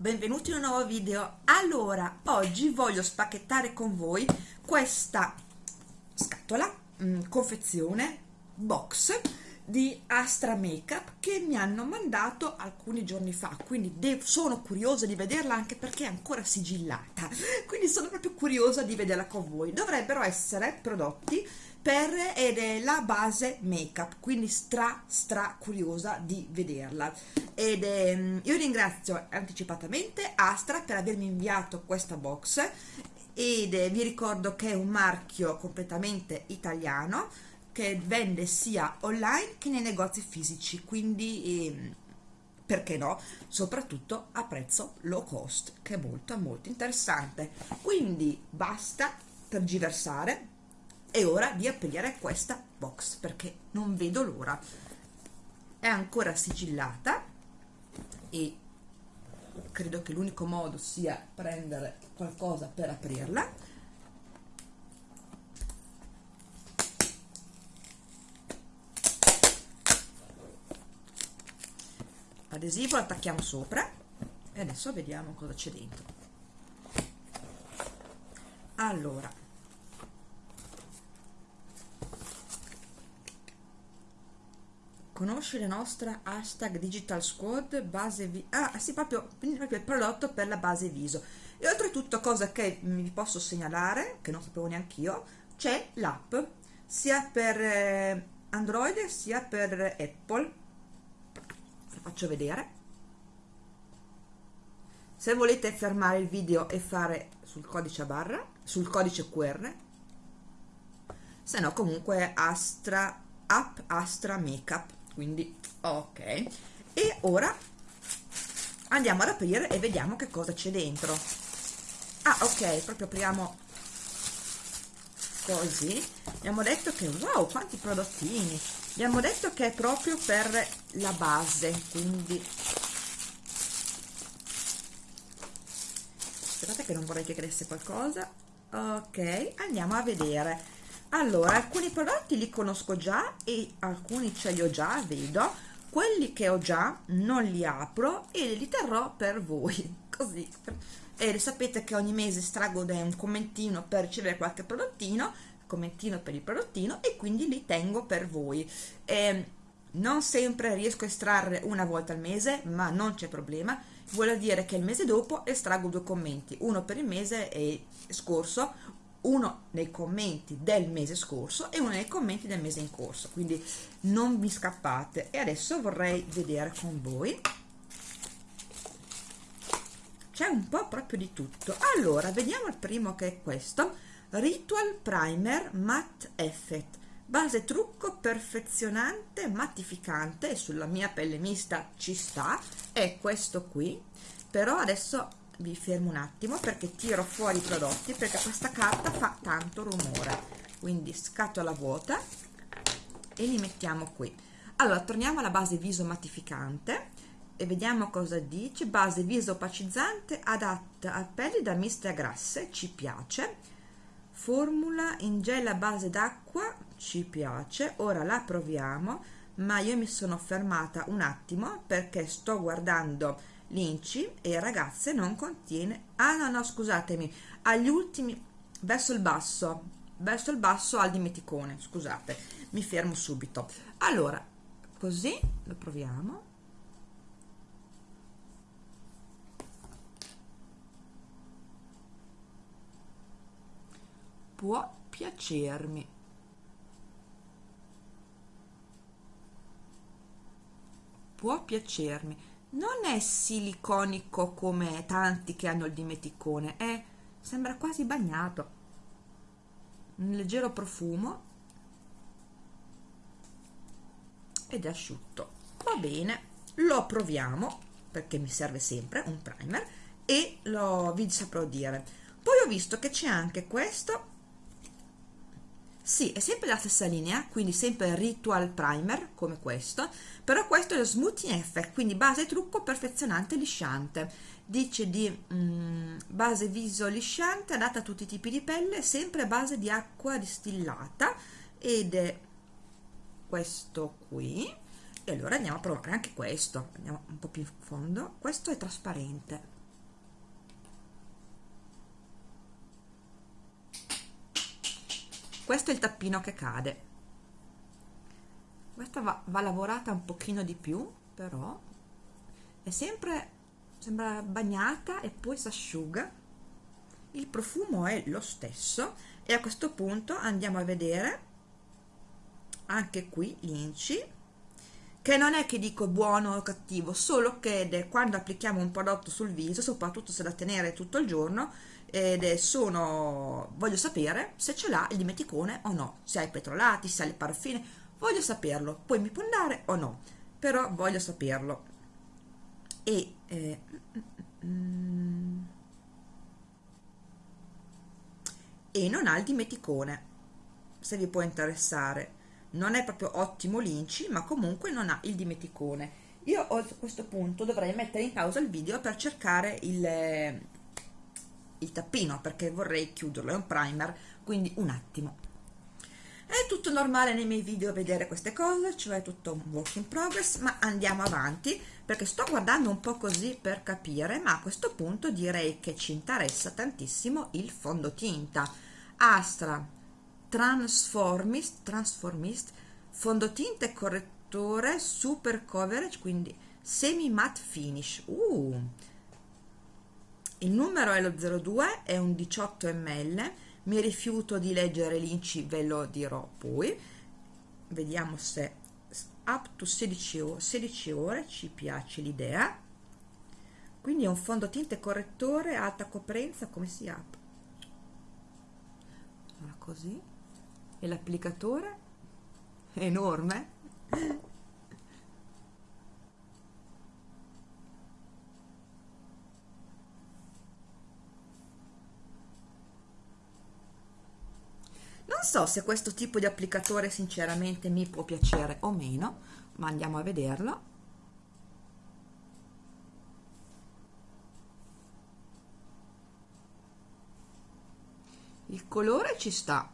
Benvenuti in un nuovo video. Allora, oggi voglio spacchettare con voi questa scatola, mh, mm, confezione, box di Astra Makeup che mi hanno mandato alcuni giorni fa, quindi sono curiosa di vederla anche perché è ancora sigillata, quindi sono proprio curiosa di vederla con voi. Dovrebbero essere prodotti per ed è la base make up quindi stra stra curiosa di vederla. Ed mm, io ringrazio anticipatamente Astra per avermi inviato questa box. Ed è, vi ricordo che è un marchio completamente italiano che vende sia online che nei negozi fisici quindi eh, perché no? Soprattutto a prezzo low cost che è molto molto interessante. Quindi basta tergiversare è ora di aprire questa box perché non vedo l'ora. È ancora sigillata e credo che l'unico modo sia prendere qualcosa per aprirla adesivo lo attacchiamo sopra e adesso vediamo cosa c'è dentro. Allora. Conosci la nostra hashtag digital squad base vi ah sì proprio, proprio il prodotto per la base viso. E oltretutto cosa che vi posso segnalare che non sapevo neanche io c'è l'app sia per eh, android sia per apple faccio vedere. Se volete fermare il video e fare sul codice a barra sul codice qr se no comunque astra app astra makeup quindi ok. E ora andiamo ad aprire e vediamo che cosa c'è dentro. Ah ok proprio apriamo così. Abbiamo detto che wow quanti prodottini abbiamo detto che è proprio per la base quindi aspettate che non vorrei che cresce qualcosa. Ok andiamo a vedere. Allora alcuni prodotti li conosco già e alcuni ce li ho già vedo. Quelli che ho già non li apro e li terrò per voi. Così. E sapete che ogni mese strago un commentino per ricevere qualche prodottino commentino per il prodottino e quindi li tengo per voi. E non sempre riesco a estrarre una volta al mese ma non c'è problema. Vuol dire che il mese dopo estraggo due commenti uno per il mese scorso uno nei commenti del mese scorso e uno nei commenti del mese in corso. Quindi non vi scappate. E adesso vorrei vedere con voi. C'è un po' proprio di tutto. Allora vediamo il primo che è questo ritual primer matte effect base trucco perfezionante mattificante sulla mia pelle mista ci sta. È questo qui. Però adesso vi fermo un attimo perché tiro fuori i prodotti perché questa carta fa tanto rumore. Quindi scatola vuota e li mettiamo qui. Allora torniamo alla base viso mattificante e vediamo cosa dice. Base viso opacizzante adatta a pelli da miste a grasse ci piace formula in gel a base d'acqua ci piace. Ora la proviamo ma io mi sono fermata un attimo perché sto guardando l'inci e ragazze non contiene. Ah no no scusatemi agli ultimi verso il basso verso il basso al dimeticone scusate mi fermo subito. Allora così lo proviamo può piacermi. Può piacermi. Non è siliconico come tanti che hanno il dimeticone è, sembra quasi bagnato. Un leggero profumo. Ed è asciutto. Va bene lo proviamo perché mi serve sempre un primer e lo vi saprò dire. Poi ho visto che c'è anche questo sì, è sempre la stessa linea, quindi sempre Ritual Primer, come questo, però questo è lo Smoothing Effect, quindi base trucco perfezionante lisciante. Dice di mm, base viso lisciante, adatta a tutti i tipi di pelle, sempre a base di acqua distillata, ed è questo qui. e allora andiamo a provare anche questo andiamo un po' più in fondo questo è trasparente questo è il tappino che cade. Questa va, va lavorata un pochino di più però è sempre sembra bagnata e poi si asciuga il profumo è lo stesso e a questo punto andiamo a vedere anche qui l'inci che non è che dico buono o cattivo solo che quando applichiamo un prodotto sul viso soprattutto se da tenere tutto il giorno ed sono voglio sapere se ce l'ha il dimeticone o no se ha i petrolati, se ha le paraffine voglio saperlo poi mi può andare o no però voglio saperlo. E eh, mm, e non ha il dimeticone se vi può interessare non è proprio ottimo l'inci ma comunque non ha il dimeticone. Io a questo punto dovrei mettere in pausa il video per cercare il, il tappino perché vorrei chiuderlo, è un primer quindi un attimo. È tutto normale nei miei video vedere queste cose cioè tutto un work in progress ma andiamo avanti perché sto guardando un po' così per capire ma a questo punto direi che ci interessa tantissimo il fondotinta. Astra Transformist, Transformist fondotinta e correttore super coverage quindi semi matte finish. Uh. il numero è lo 02 è un 18 ml mi rifiuto di leggere l'inci ve lo dirò poi. Vediamo se up to 16 ore, 16 ore ci piace l'idea. Quindi è un fondotinta e correttore alta coprenza come si apre? Allora così e l'applicatore? È enorme. Non so se questo tipo di applicatore sinceramente mi può piacere o meno ma andiamo a vederlo. Il colore ci sta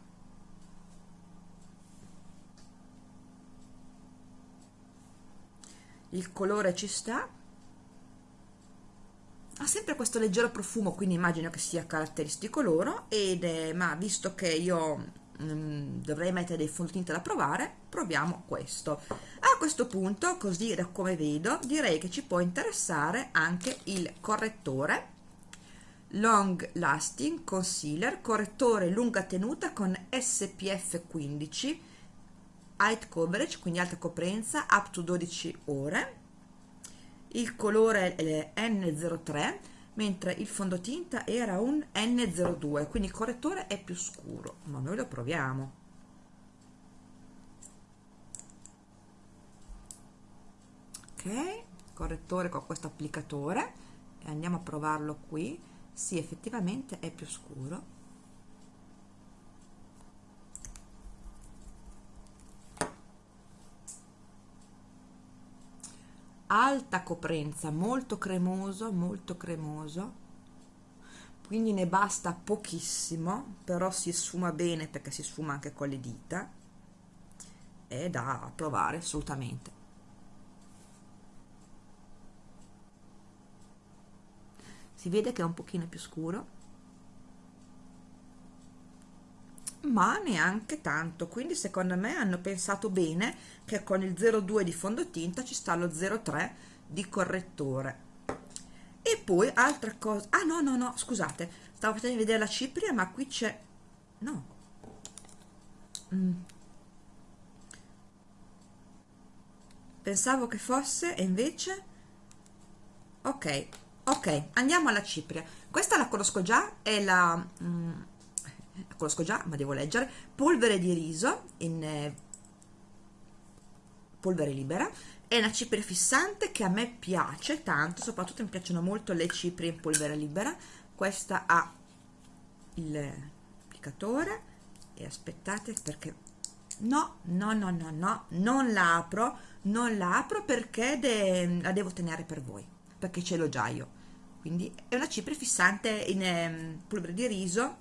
il colore ci sta. Ha sempre questo leggero profumo quindi immagino che sia caratteristico loro ed è, ma visto che io mm, dovrei mettere dei fondotinta da provare proviamo questo. A questo punto così da come vedo direi che ci può interessare anche il correttore. Long lasting concealer correttore lunga tenuta con SPF 15 height coverage, quindi alta coprenza, up to 12 ore. Il colore è N03, mentre il fondotinta era un N02, quindi il correttore è più scuro, ma noi lo proviamo. Ok, correttore con questo applicatore e andiamo a provarlo qui. Sì, effettivamente è più scuro alta coprenza molto cremoso molto cremoso. Quindi ne basta pochissimo però si sfuma bene perché si sfuma anche con le dita. È da provare assolutamente. Si vede che è un pochino più scuro ma neanche tanto. Quindi secondo me hanno pensato bene che con il 02 di fondotinta ci sta lo 03 di correttore. E poi altra cosa ah no no no scusate stavo facendo vedere la cipria ma qui c'è no. Mm. pensavo che fosse e invece? Ok ok andiamo alla cipria. Questa la conosco già è la mm, la conosco già ma devo leggere. Polvere di riso in eh, polvere libera è una cipria fissante che a me piace tanto soprattutto mi piacciono molto le ciprie in polvere libera. Questa ha l'applicatore e aspettate perché no no no no no non la apro non la apro perché de la devo tenere per voi perché ce l'ho già io. Quindi è una cipria fissante in eh, polvere di riso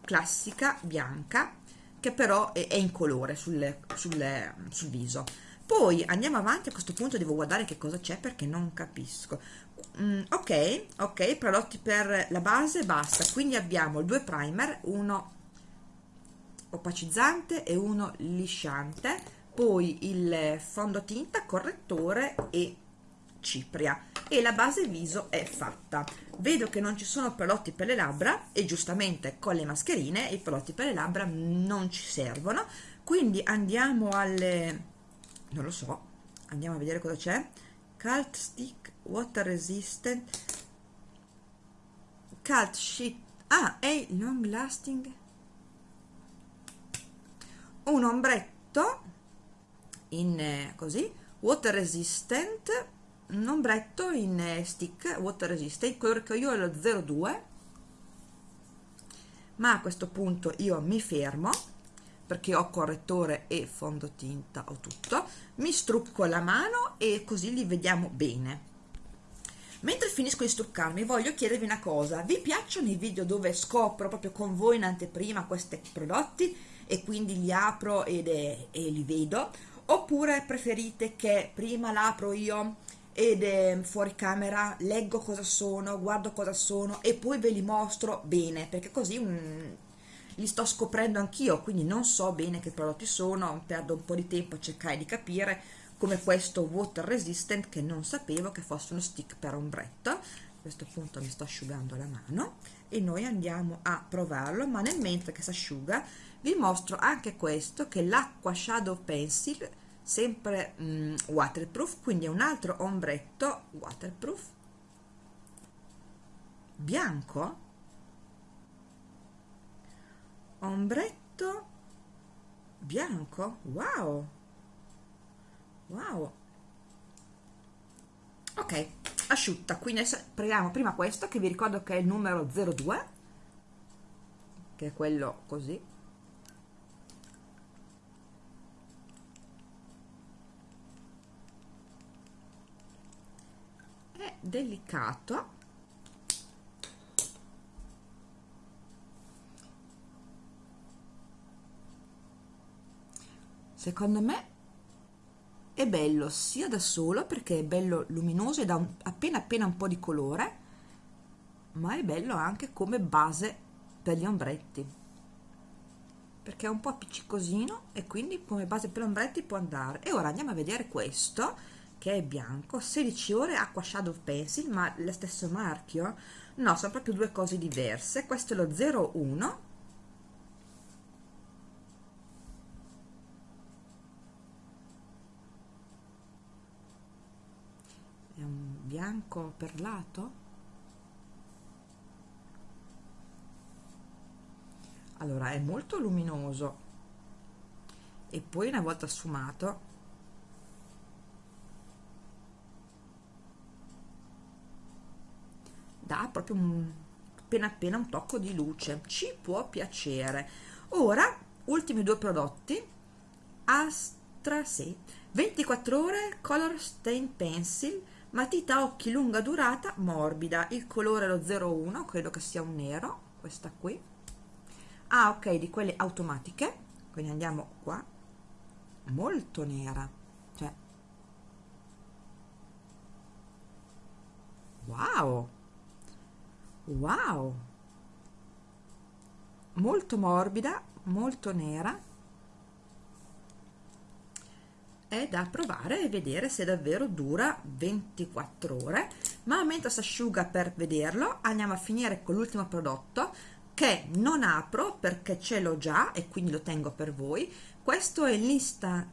classica bianca che però è, è in colore sul, sul, sul viso poi andiamo avanti a questo punto devo guardare che cosa c'è perché non capisco. Mm, ok ok prodotti per la base basta. Quindi abbiamo due primer uno opacizzante e uno lisciante poi il fondotinta correttore e cipria. E la base viso è fatta. Vedo che non ci sono prodotti per le labbra e giustamente con le mascherine i prodotti per le labbra non ci servono. Quindi andiamo alle non lo so. Andiamo a vedere cosa c'è. Cult stick water resistant cult sheet ah è long lasting. Un ombretto in eh, così. Water resistant. Un ombretto in eh, stick water resistant. Colore che io è lo 02 ma a questo punto io mi fermo perché ho correttore e fondotinta ho tutto. Mi strucco la mano e così li vediamo bene. Mentre finisco di struccarmi voglio chiedervi una cosa. Vi piacciono i video dove scopro proprio con voi in anteprima questi prodotti e quindi li apro ed e li vedo? Oppure preferite che prima l'apro io ed è fuori camera leggo cosa sono guardo cosa sono e poi ve li mostro bene? Perché così um, li sto scoprendo anch'io quindi non so bene che prodotti sono perdo un po' di tempo a cercare di capire come questo water resistant che non sapevo che fosse uno stick per ombretto. A questo punto mi sto asciugando la mano e noi andiamo a provarlo ma nel mentre che si asciuga vi mostro anche questo che l'acqua shadow pencil sempre mm, waterproof quindi è un altro ombretto waterproof bianco ombretto bianco. Wow. Wow. Ok asciutta. Quindi adesso prendiamo prima questo che vi ricordo che è il numero 02 che è quello così. Delicato secondo me è bello sia da solo perché è bello luminoso e dà un, appena appena un po' di colore ma è bello anche come base per gli ombretti. Perché è un po' appiccicosino e quindi come base per ombretti può andare. E ora andiamo a vedere questo che è bianco 16 ore acqua shadow pencil ma lo stesso marchio? No sono proprio due cose diverse. Questo è lo 01 è un bianco perlato allora è molto luminoso. E poi una volta sfumato dà proprio un, appena appena un tocco di luce. Ci può piacere. Ora ultimi due prodotti. Astra 6 24 ore Color Stain Pencil matita occhi lunga durata morbida. Il colore lo 01 credo che sia un nero questa qui. Ah ok di quelle automatiche. Quindi andiamo qua. Molto nera cioè. Wow! Wow! Molto morbida molto nera è da provare e vedere se davvero dura 24 ore. Ma mentre si asciuga per vederlo. Andiamo a finire con l'ultimo prodotto che non apro perché ce l'ho già e quindi lo tengo per voi. Questo è l'Insta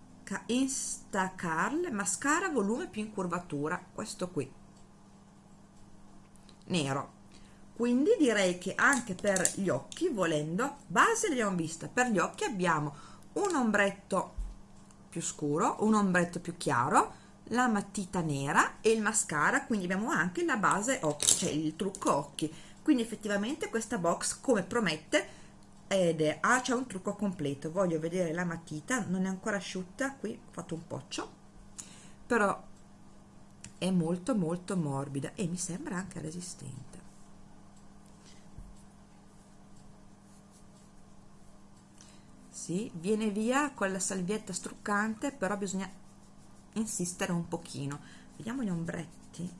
Instacarl mascara volume più in curvatura questo qui. Nero. Quindi direi che anche per gli occhi volendo base l'abbiamo vista. Per gli occhi abbiamo un ombretto più scuro un ombretto più chiaro la matita nera e il mascara quindi abbiamo anche la base occhi cioè il trucco occhi. Quindi effettivamente questa box come promette ed è ah c'è un trucco completo. Voglio vedere la matita non è ancora asciutta qui ho fatto un poccio però è molto molto morbida e mi sembra anche resistente sì, viene via con la salvietta struccante però bisogna insistere un pochino. Vediamo gli ombretti.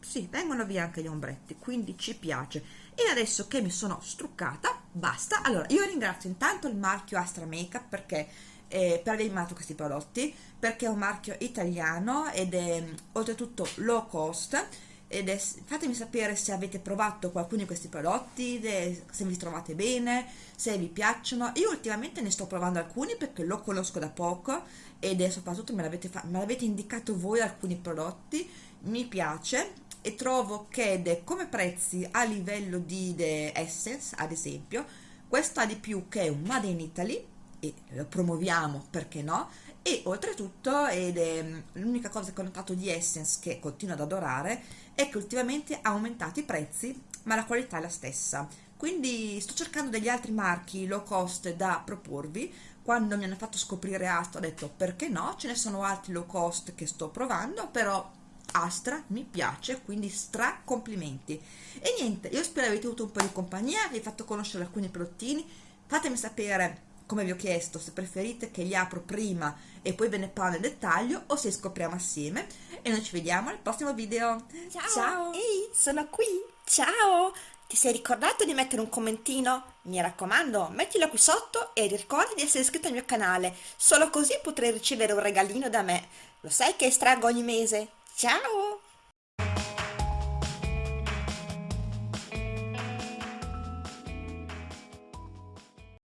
Sì, vengono via anche gli ombretti quindi ci piace. E adesso che mi sono struccata basta. Allora io ringrazio intanto il marchio Astra Makeup perché eh, per aver mandato questi prodotti perché è un marchio italiano ed è oltretutto low cost ed è, fatemi sapere se avete provato qualcuno di questi prodotti se vi trovate bene se vi piacciono. Io ultimamente ne sto provando alcuni perché lo conosco da poco ed è soprattutto me l'avete indicato voi alcuni prodotti mi piace e trovo che come prezzi a livello di Essence ad esempio questo ha di più che un Made in Italy e lo promuoviamo perché no e oltretutto ed è mm, l'unica cosa che ho notato di Essence che continuo ad adorare è che ultimamente ha aumentato i prezzi ma la qualità è la stessa. Quindi sto cercando degli altri marchi low cost da proporvi. Quando mi hanno fatto scoprire Astra ho detto perché no? Ce ne sono altri low cost che sto provando però Astra mi piace quindi stra complimenti. E niente io spero avete avuto un po' di compagnia vi ho fatto conoscere alcuni prodottini. Fatemi sapere come vi ho chiesto se preferite che li apro prima e poi ve ne parlo nel dettaglio o se scopriamo assieme e noi ci vediamo al prossimo video ciao, ciao. ehi sono qui ciao ti sei ricordato di mettere un commentino? Mi raccomando, mettilo qui sotto e ricorda di essere iscritto al mio canale, solo così potrai ricevere un regalino da me. Lo sai che estraggo ogni mese? Ciao!